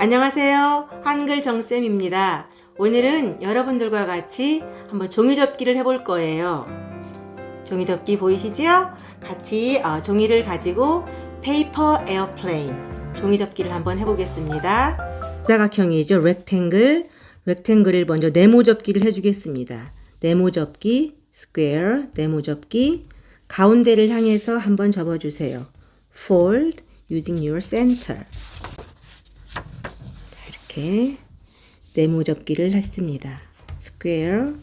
안녕하세요. 한글 정쌤입니다. 오늘은 여러분들과 같이 한번 종이접기를 해볼 거예요. 종이접기 보이시죠? 같이 어, 종이를 가지고 paper airplane 종이접기를 한번 해보겠습니다. 사각형이죠. Rectangle. Rectangle을 먼저 네모 접기를 해주겠습니다. 네모 접기, square, 네모 접기. 가운데를 향해서 한번 접어주세요. Fold using your center. 자, 이렇게 네모 접기를 했습니다. Square.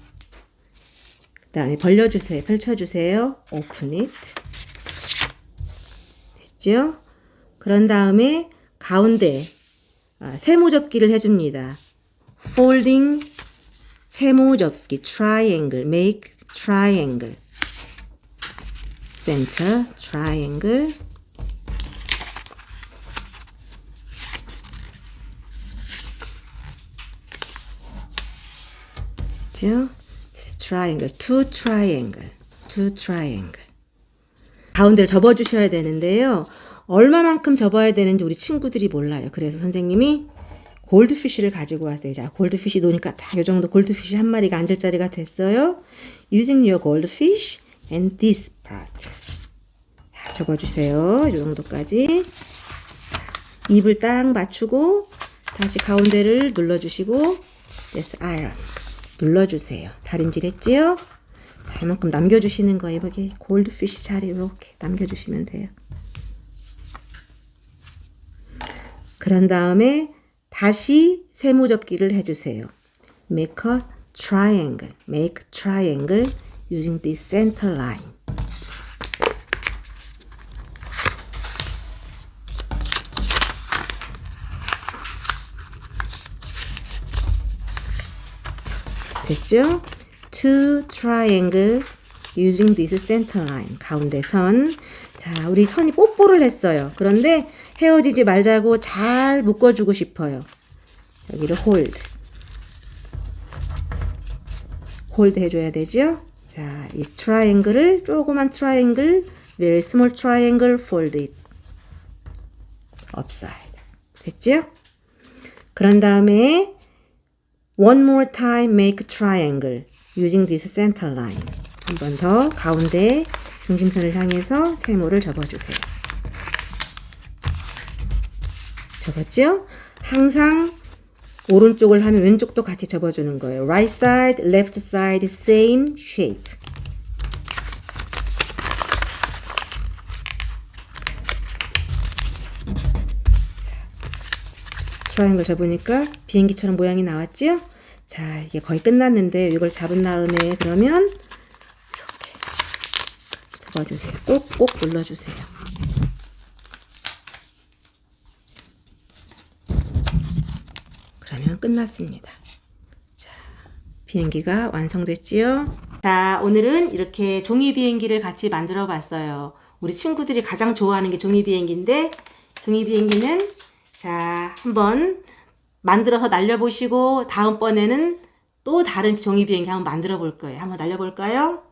그 다음에 벌려주세요. 펼쳐주세요. Open it. 됐죠? 그런 다음에 가운데 아, 세모 접기를 해줍니다. Folding 세모 접기 triangle make triangle 그죠? triangle, two triangle, two triangle. 가운데를 접어주셔야 되는데요. 얼마만큼 접어야 되는지 우리 친구들이 몰라요. 그래서 선생님이 골드피쉬를 가지고 왔어요. 자, 골드피쉬 놓으니까 다이 정도 골드피쉬 한 마리가 앉을 자리가 됐어요. Using your goldfish and this part. 자, 접어주세요. 이 정도까지. 입을 딱 맞추고 다시 가운데를 눌러주시고 yes, iron. 눌러주세요. 다림질 했지요? 자, 이만큼 남겨주시는 거예요. 여기 골드피쉬 자리 이렇게 남겨주시면 돼요. 그런 다음에 다시 세모 접기를 해주세요. Make a triangle. Make triangle using this center line. 됐죠? Two triangle using this center line. 가운데 선. 자, 우리 선이 뽀뽀를 했어요. 그런데 헤어지지 말자고 잘 묶어주고 싶어요. 여기를 hold. hold 해줘야 되죠? 자, 이 triangle을 조그만 triangle, very small triangle, fold it upside. 됐죠? 그런 다음에 one more time make triangle using this center line. 한 번 더 가운데 중심선을 향해서 세모를 접어주세요. 접었죠? 항상 오른쪽을 하면 왼쪽도 같이 접어주는 거예요. Right side, left side, same shape. 트라이앵글 접으니까 비행기처럼 모양이 나왔죠? 자, 이게 거의 끝났는데 이걸 잡은 다음에 그러면 이렇게 접어주세요. 꼭꼭 눌러주세요. 그러면 끝났습니다. 자, 비행기가 완성됐지요? 자, 오늘은 이렇게 종이 비행기를 같이 만들어 봤어요. 우리 친구들이 가장 좋아하는 게 종이 비행기인데, 종이 비행기는 자, 한번 만들어서 날려보시고, 다음번에는 또 다른 종이 비행기 한번 만들어 볼 거예요. 한번 날려볼까요?